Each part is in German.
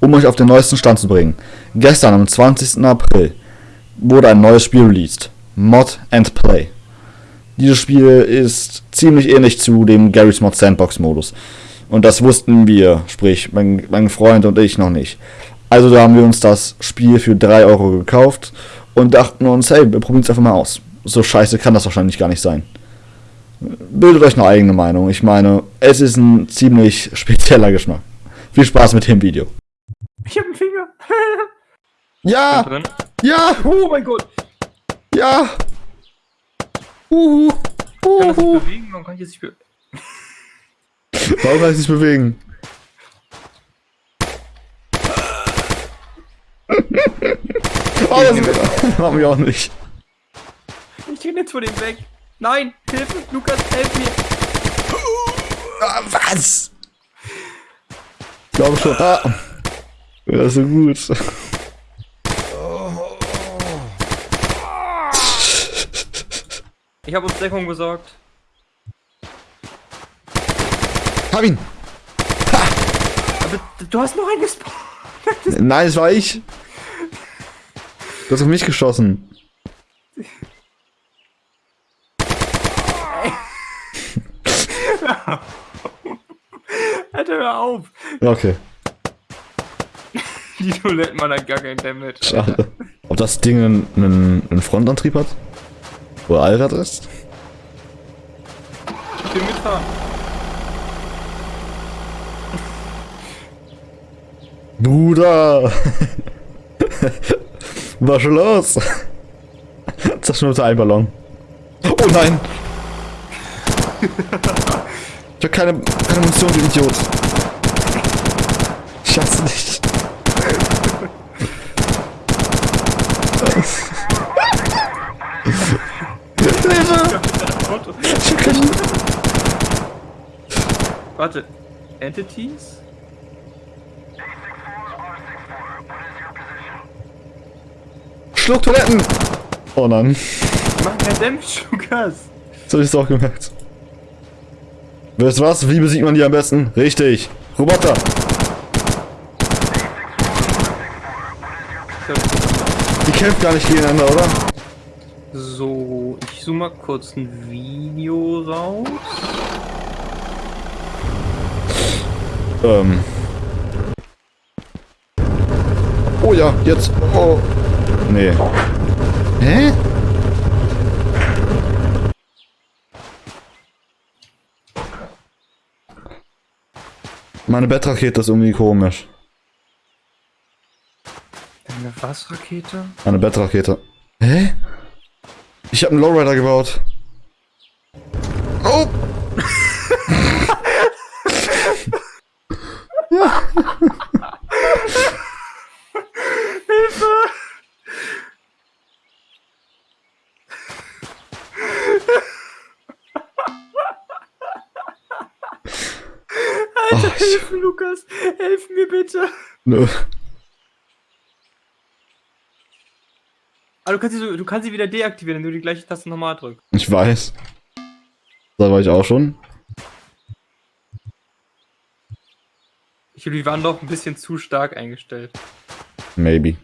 Um euch auf den neuesten Stand zu bringen. Gestern, am 20. April, wurde ein neues Spiel released. Mod and Play. Dieses Spiel ist ziemlich ähnlich zu dem Garry's Mod Sandbox Modus. Und das wussten wir, sprich mein, mein Freund und ich noch nicht. Also da haben wir uns das Spiel für 3 Euro gekauft und dachten uns, hey, wir probieren es einfach mal aus. So scheiße kann das wahrscheinlich gar nicht sein. Bildet euch eine eigene Meinung. Ich meine, es ist ein ziemlich spezieller Geschmack. Viel Spaß mit dem Video. Ich hab einen Finger. Ja! Ja! Oh mein Gott. Ja! Uhu! Kann Uhu! bewegen? Warum kann ich jetzt nicht be Warum kann ich nicht bewegen? oh, das machen wir auch nicht. Ich renne jetzt vor dem weg. Nein, Hilfe, Lukas, helf mir. Ah, was? Ich glaube schon. Ah. Ja, so gut. Ich habe uns Deckung besorgt. Hab ihn! Aber du hast noch einen gespawnt. Nein, es war ich. Du hast auf mich geschossen. Alter, hör auf. Okay, Die Toilettenmann hat gar kein Damage. schade. Ob das Ding einen, einen, einen Frontantrieb hat? Oder Allrad ist? Ich will mitfahren. Bruder! Was schon los? Zerschnurrte ein Ballon. Oh nein! Ich hab keine, keine Munition, du Idiot. Ich hasse dich. Hilfe! Auto. Ich hab keine... Warte. Entities? Schluck Toiletten! Oh nein. Machen kein Damage, Lukas. Das hab ich auch gemerkt. Du was? Wie besiegt man die am besten? Richtig. Roboter. Die kämpfen gar nicht gegeneinander, oder? So, ich zoome mal kurz ein Video raus. Ähm. Oh ja, jetzt. Oh. Nee. Hä? Meine Bettrakete ist irgendwie komisch. Eine was-Rakete? Eine Bettrakete. Hä? Ich habe einen Lowrider gebaut. Oh! Alter, Oh, ich- hilf mir, Lukas! Helf mir bitte! Nö. Aber du kannst, sie, so- du kannst sie wieder deaktivieren, wenn du die gleiche Taste nochmal drückst. Ich weiß. Da war ich auch schon. Ich glaube, die waren doch ein bisschen zu stark eingestellt. Maybe.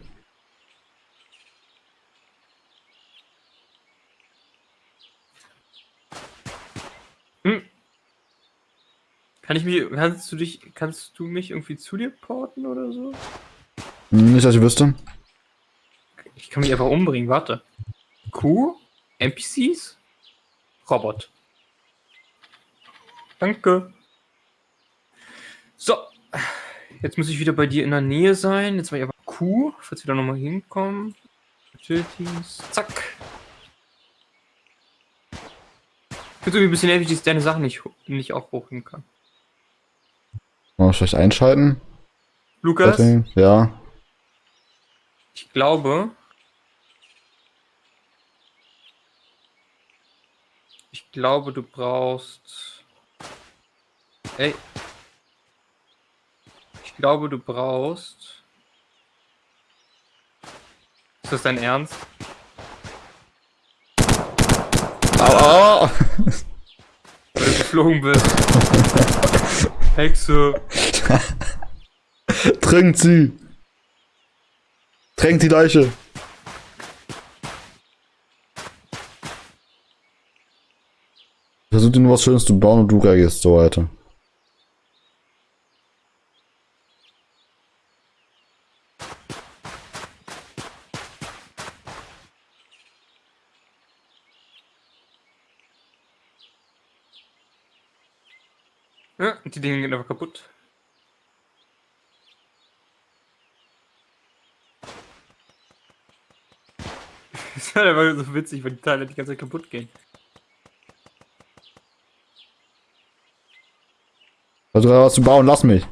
Kann ich mich, kannst du dich, kannst du mich irgendwie zu dir porten oder so? Hm, Nicht, dass ich wüsste. Ich kann mich einfach umbringen, warte. Q? NPCs? Robot. Danke. So. Jetzt muss ich wieder bei dir in der Nähe sein. Jetzt war ich aber Q, falls wir da nochmal hinkommen. Utilities. Zack. Ich finde irgendwie ein bisschen nervig, dass ich deine Sachen nicht, nicht auch hochheben kann. Mal vielleicht einschalten. Lukas. Ja. ich glaube. Ich glaube, du brauchst. Ey. Ich glaube, du brauchst. Ist das dein Ernst? Au, au. Weil du geflogen bist. Hexe. Trinkt sie! Tränkt die Leiche! Versuch dir nur was Schönes zu bauen und du reagierst so weiter. Ja, die Dinge gehen einfach kaputt. Das ist halt einfach so witzig, weil die Teile die ganze Zeit kaputt gehen. Versuch was zu bauen, lass mich.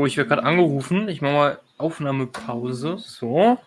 Oh, ich werde gerade angerufen. Ich mache mal Aufnahmepause. So.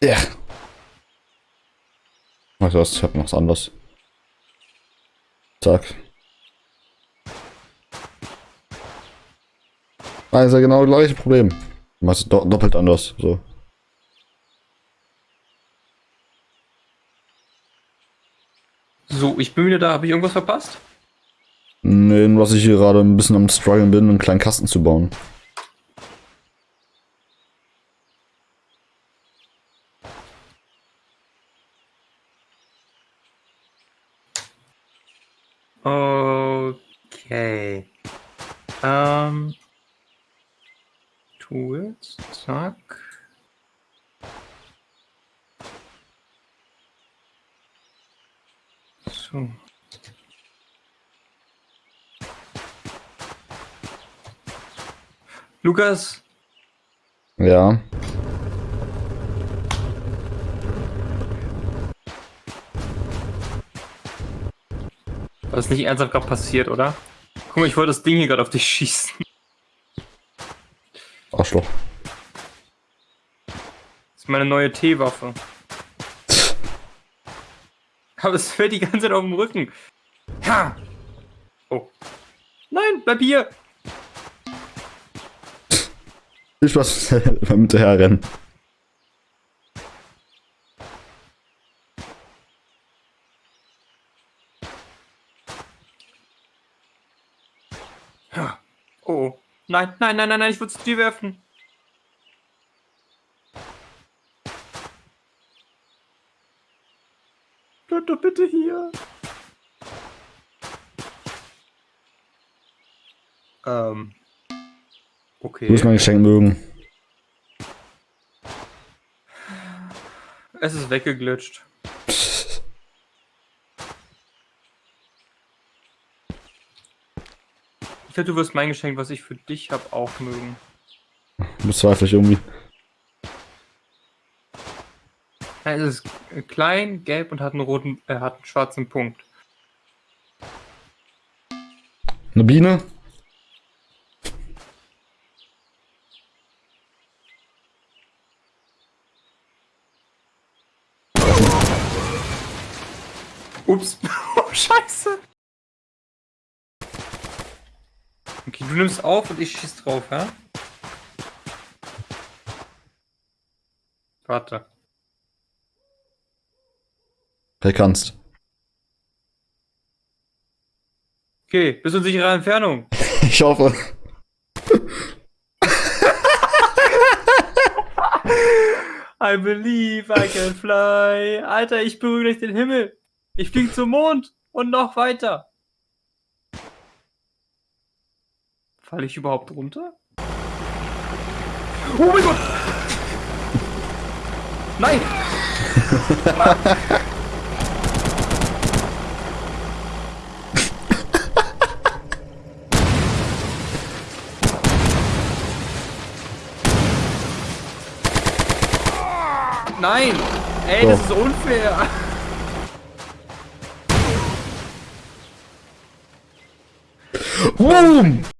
Ja. Was, ich hab noch was anderes. Zack. Also genau das gleiche Problem. Du machst es do doppelt anders. So. So, ich bin wieder da. Habe ich irgendwas verpasst? Nee, dass ich hier gerade ein bisschen am struggeln bin, einen kleinen Kasten zu bauen. Okay. Ähm. Tools. Zack. So. Lukas, Ja. Das ist nicht ernsthaft gerade passiert, oder? Guck mal, ich wollte das Ding hier gerade auf dich schießen. Arschloch. Das ist meine neue T-Waffe. Aber es fällt die ganze Zeit auf dem Rücken. Ha! Oh. Nein, bleib hier! Viel Spaß beim Hinterherrennen. Oh. Nein, nein, nein, nein, nein, ich würde es dir werfen. Bleib doch bitte hier. Ähm. Okay. Du musst mein Geschenk mögen. Es ist weggeglitscht. Ich glaube, du wirst mein Geschenk, was ich für dich habe, auch mögen. Bezweifle ich irgendwie. Nein, es ist klein, gelb und hat einen roten, äh, hat einen schwarzen Punkt. Eine Biene? Ups. Oh, scheiße. Okay, du nimmst auf und ich schieß drauf, ja? Warte. Wer kannst. Okay, bis in sicherer Entfernung. Ich hoffe. I believe I can fly. Alter, ich berühre gleich den Himmel. Ich fliege zum Mond und noch weiter. Falle ich überhaupt runter? Oh mein Gott! Nein! Nein! Ey, das ist unfair! Boom!